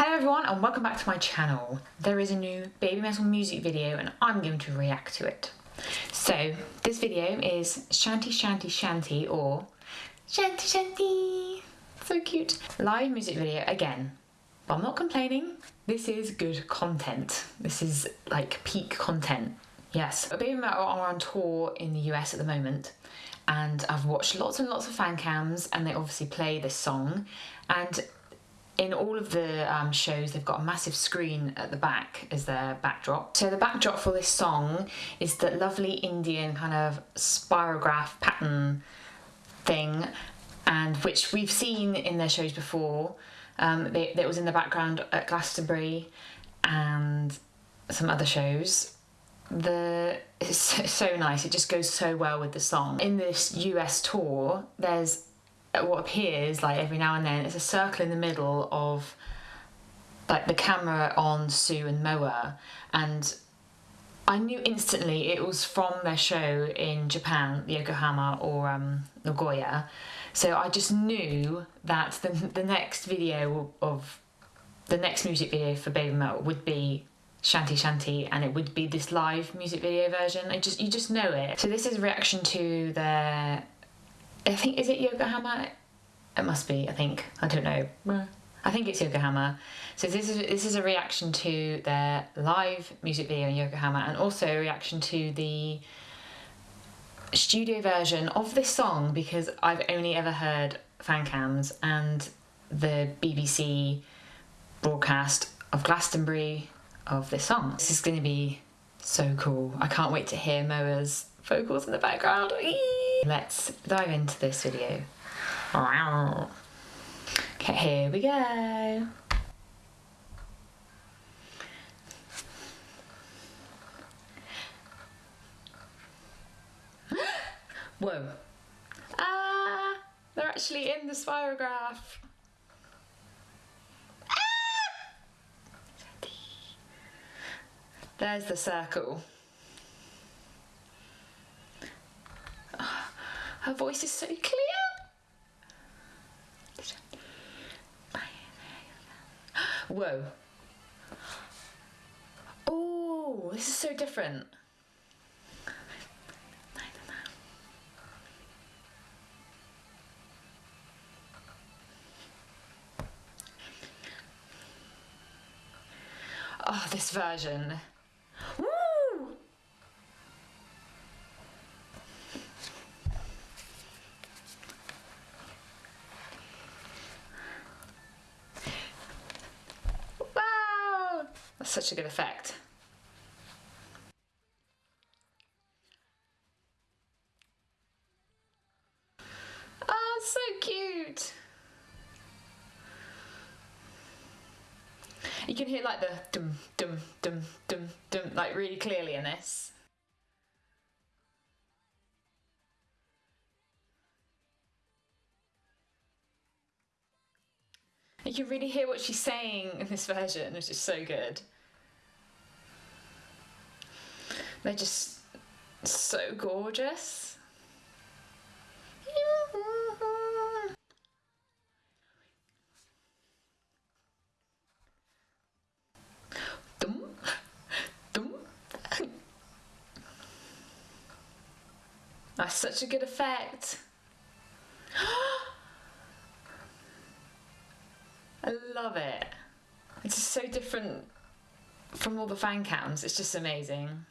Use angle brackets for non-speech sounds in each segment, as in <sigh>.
Hello everyone and welcome back to my channel. There is a new Babymetal music video and I'm going to react to it. So this video is Shanti Shanti Shanti or Shanti Shanti. So cute. Live music video again. But I'm not complaining. This is good content. This is like peak content. Yes, Babymetal are on tour in the US at the moment and I've watched lots and lots of fan cams and they obviously play this song and in all of the um, shows, they've got a massive screen at the back as their backdrop. So the backdrop for this song is that lovely Indian kind of spirograph pattern thing, and which we've seen in their shows before. Um, they, that was in the background at Glastonbury and some other shows. The it's <laughs> so nice. It just goes so well with the song. In this US tour, there's what appears like every now and then is a circle in the middle of like the camera on Su and Moa and I knew instantly it was from their show in Japan, Yokohama or um, Nagoya. So I just knew that the, the next video of the next music video for Babymetal would be Shanti Shanti and it would be this live music video version. I just you just know it. So this is a reaction to their think is it Yokohama? It must be. I think I don't know. I think it's Yokohama. So this is this is a reaction to their live music video in Yokohama, and also a reaction to the studio version of this song because I've only ever heard fan cams and the BBC broadcast of Glastonbury of this song. This is going to be so cool. I can't wait to hear Moa's vocals in the background. Let's dive into this video. Okay, here we go. <gasps> Whoa. Ah, they're actually in the spirograph. Ah! There's the circle. Voice is so clear. Whoa. Oh, this is so different. Oh, this version. Such a good effect. Oh, so cute. You can hear like the dum dum dum dum dum like really clearly in this. You can really hear what she's saying in this version, which is so good. They're just so gorgeous. That's such a good effect. I love it. It's just so different from all the fan cams. It's just amazing.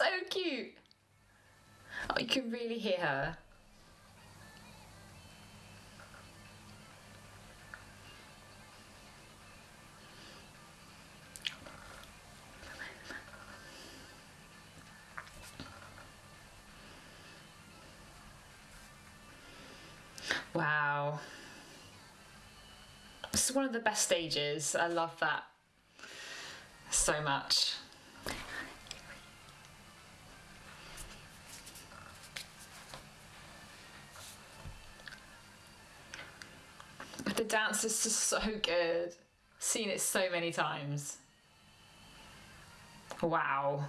So cute. Oh, you can really hear her. Wow. This is one of the best stages. I love that so much. Dance is just so good. Seen it so many times. Wow.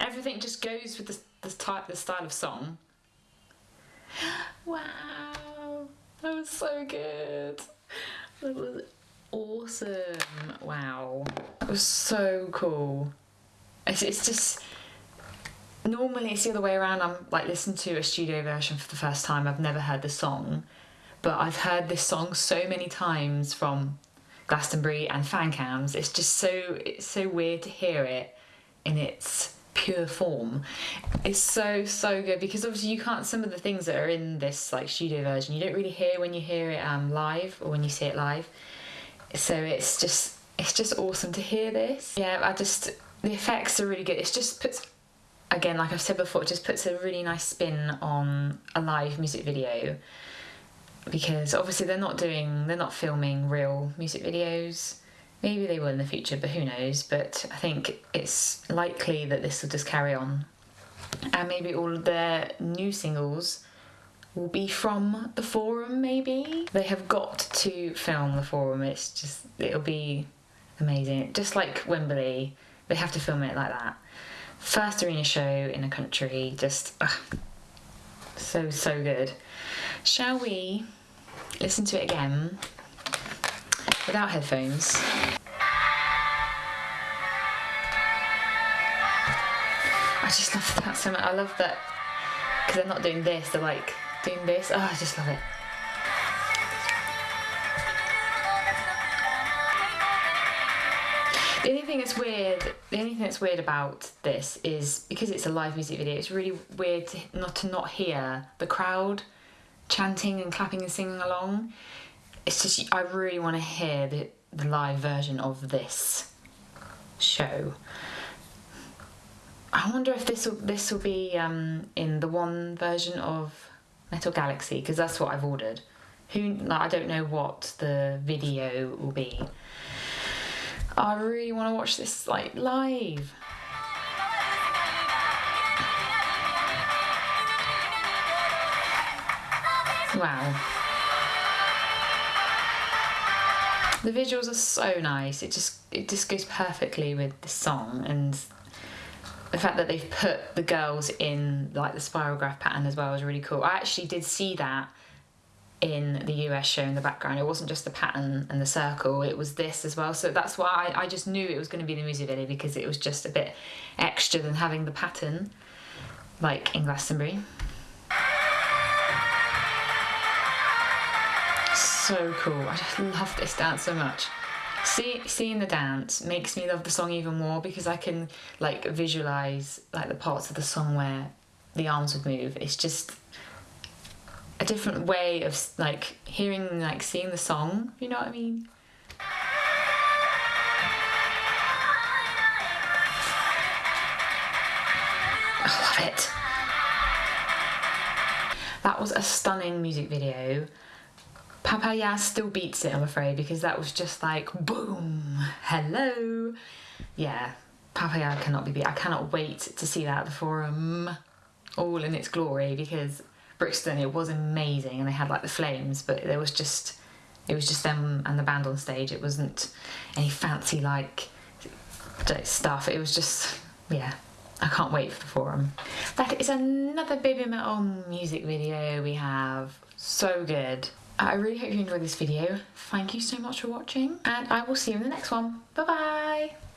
everything just goes with the, the type, the style of song. <gasps> Wow, that was so good. That was awesome. Wow, that was so cool. It's, it's just normally it's the other way around. I'm like listening to a studio version for the first time. I've never heard the song, but I've heard this song so many times from Glastonbury and fan cams. It's just so it's so weird to hear it in its pure form. It's so so good because obviously you can't some of the things that are in this like studio version you don't really hear when you hear it um live or when you see it live. So it's just it's just awesome to hear this. Yeah, I just the effects are really good. It just puts again like I've said before, it just puts a really nice spin on a live music video. Because obviously they're not doing they're not filming real music videos. Maybe they will in the future but who knows? But i think it's likely that this will just carry on. And maybe all of their new singles will be from the forum maybe? They have got to film the forum. It's just it'll be amazing. Just like wembley they have to film it like that first arena show in a country just ugh, so so good shall we listen to it again without headphones. I just love that so much. I love that because they're not doing this, they're like doing this. Oh, I just love it. The only thing that's weird, the only thing that's weird about this is because it's a live music video. It's really weird to, not to not hear the crowd chanting and clapping and singing along. It's just I really want to hear the, the live version of this show. I wonder if this will this will be um, in the one version of Metal Galaxy because that's what I've ordered. Who like, I don't know what the video will be. I really want to watch this like live. Wow. The visuals are so nice. It just it just goes perfectly with the song and the fact that they've put the girls in like the spiral graph pattern as well is really cool. I actually did see that in the US show in the background. It wasn't just the pattern and the circle, it was this as well. So that's why I, I just knew it was going to be the music video because it was just a bit extra than having the pattern like in Glastonbury. so cool. I just love this dance so much. See, seeing the dance makes me love the song even more because I can like visualize like the parts of the song where the arms would move. It's just a different way of like hearing like seeing the song. You know what I mean? I love it. That was a stunning music video. Papaya still beats it, I'm afraid, because that was just like boom, hello. Yeah, Papaya cannot be beat. I cannot wait to see that at the forum, all in its glory, because Brixton it was amazing, and they had like the flames, but there was just it was just them and the band on stage. It wasn't any fancy like stuff. It was just yeah. I can't wait for the forum. That is another Babymetal music video we have. So good. I really hope you enjoyed this video. Thank you so much for watching and I will see you in the next one. Bye bye!